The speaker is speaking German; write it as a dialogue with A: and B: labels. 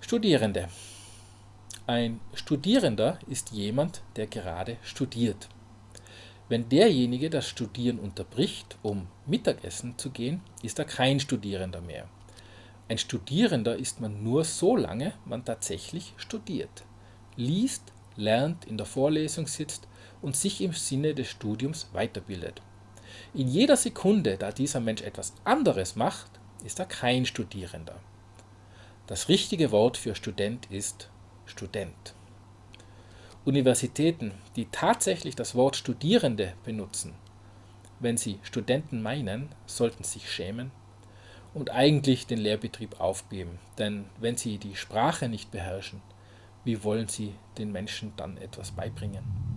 A: Studierende. Ein Studierender ist jemand, der gerade studiert. Wenn derjenige das Studieren unterbricht, um Mittagessen zu gehen, ist er kein Studierender mehr. Ein Studierender ist man nur so lange man tatsächlich studiert, liest, lernt, in der Vorlesung sitzt und sich im Sinne des Studiums weiterbildet. In jeder Sekunde, da dieser Mensch etwas anderes macht, ist er kein Studierender. Das richtige Wort für Student ist Student. Universitäten, die tatsächlich das Wort Studierende benutzen, wenn sie Studenten meinen, sollten sich schämen und eigentlich den Lehrbetrieb aufgeben. Denn wenn sie die Sprache nicht beherrschen, wie wollen sie den Menschen dann etwas beibringen?